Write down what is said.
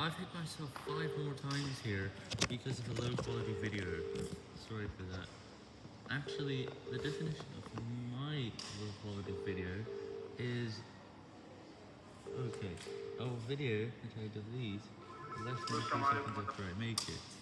I've hit myself five more times here because of a low quality video. Sorry for that. Actually, the definition of my low quality video is... Okay, a video that I delete less than 3 seconds after I make it.